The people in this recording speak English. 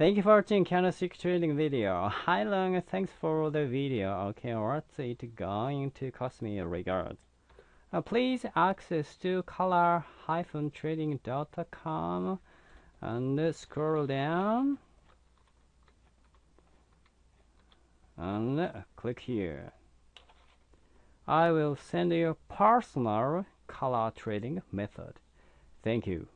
Thank you for watching candlestick trading video. Hi Long, thanks for the video. Okay, what's it going to cost me regards. Uh, please access to color-trading.com and scroll down and click here. I will send you personal color trading method. Thank you.